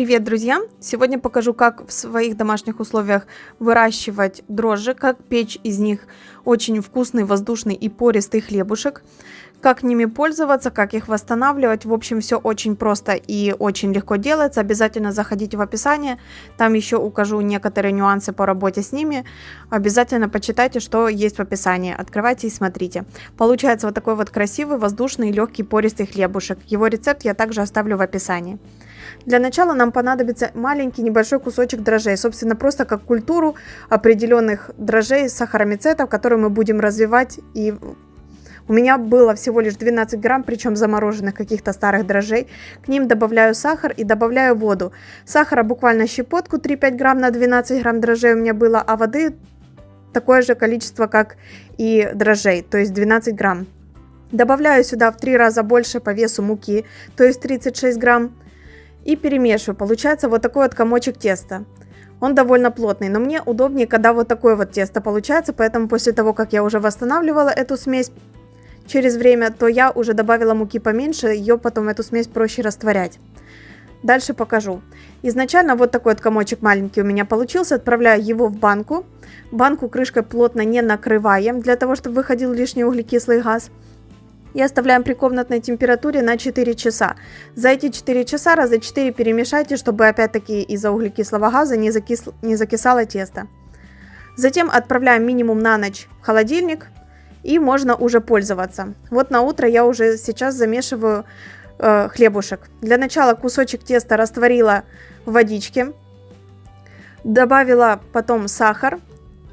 Привет, друзья! Сегодня покажу, как в своих домашних условиях выращивать дрожжи, как печь из них очень вкусный, воздушный и пористый хлебушек, как ними пользоваться, как их восстанавливать. В общем, все очень просто и очень легко делается. Обязательно заходите в описание, там еще укажу некоторые нюансы по работе с ними. Обязательно почитайте, что есть в описании. Открывайте и смотрите. Получается вот такой вот красивый, воздушный, легкий, пористый хлебушек. Его рецепт я также оставлю в описании. Для начала нам понадобится маленький небольшой кусочек дрожжей, собственно, просто как культуру определенных дрожжей, сахаромицетов, которые мы будем развивать. И у меня было всего лишь 12 грамм, причем замороженных каких-то старых дрожжей. К ним добавляю сахар и добавляю воду. Сахара буквально щепотку 3-5 грамм на 12 грамм дрожжей у меня было, а воды такое же количество, как и дрожжей, то есть 12 грамм. Добавляю сюда в 3 раза больше по весу муки, то есть 36 грамм и перемешиваю. Получается вот такой вот комочек теста. Он довольно плотный, но мне удобнее, когда вот такое вот тесто получается, поэтому после того, как я уже восстанавливала эту смесь через время, то я уже добавила муки поменьше, ее потом эту смесь проще растворять. Дальше покажу. Изначально вот такой вот комочек маленький у меня получился, отправляю его в банку. Банку крышкой плотно не накрываем, для того, чтобы выходил лишний углекислый газ и оставляем при комнатной температуре на 4 часа. За эти 4 часа раза 4 перемешайте, чтобы опять-таки из-за углекислого газа не, закис... не закисало тесто. Затем отправляем минимум на ночь в холодильник и можно уже пользоваться. Вот на утро я уже сейчас замешиваю э, хлебушек. Для начала кусочек теста растворила в водичке, добавила потом сахар.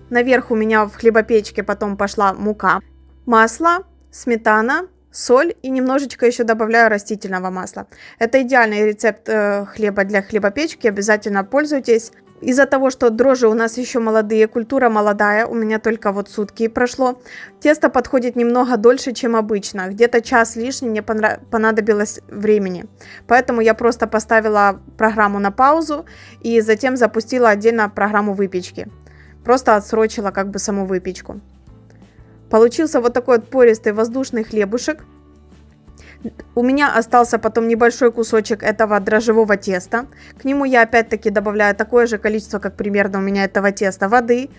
Наверх у меня в хлебопечке потом пошла мука, масло, сметана, соль и немножечко еще добавляю растительного масла. Это идеальный рецепт э, хлеба для хлебопечки, обязательно пользуйтесь. Из-за того, что дрожжи у нас еще молодые, культура молодая, у меня только вот сутки прошло, тесто подходит немного дольше, чем обычно. Где-то час лишний мне понадобилось времени. Поэтому я просто поставила программу на паузу и затем запустила отдельно программу выпечки. Просто отсрочила как бы саму выпечку. Получился вот такой вот пористый воздушный хлебушек. У меня остался потом небольшой кусочек этого дрожжевого теста. К нему я опять-таки добавляю такое же количество, как примерно у меня этого теста, воды.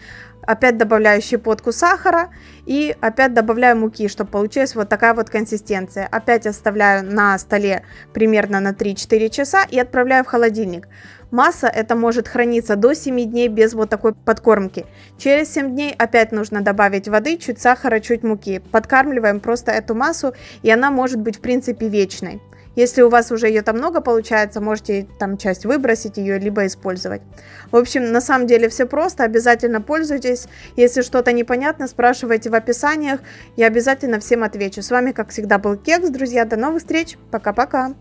Опять добавляю щепотку сахара и опять добавляю муки, чтобы получилась вот такая вот консистенция. Опять оставляю на столе примерно на 3-4 часа и отправляю в холодильник. Масса это может храниться до 7 дней без вот такой подкормки. Через 7 дней опять нужно добавить воды, чуть сахара, чуть муки. Подкармливаем просто эту массу и она может быть в принципе вечной. Если у вас уже ее там много получается, можете там часть выбросить ее, либо использовать. В общем, на самом деле все просто, обязательно пользуйтесь. Если что-то непонятно, спрашивайте в описаниях, я обязательно всем отвечу. С вами, как всегда, был Кекс, друзья, до новых встреч, пока-пока.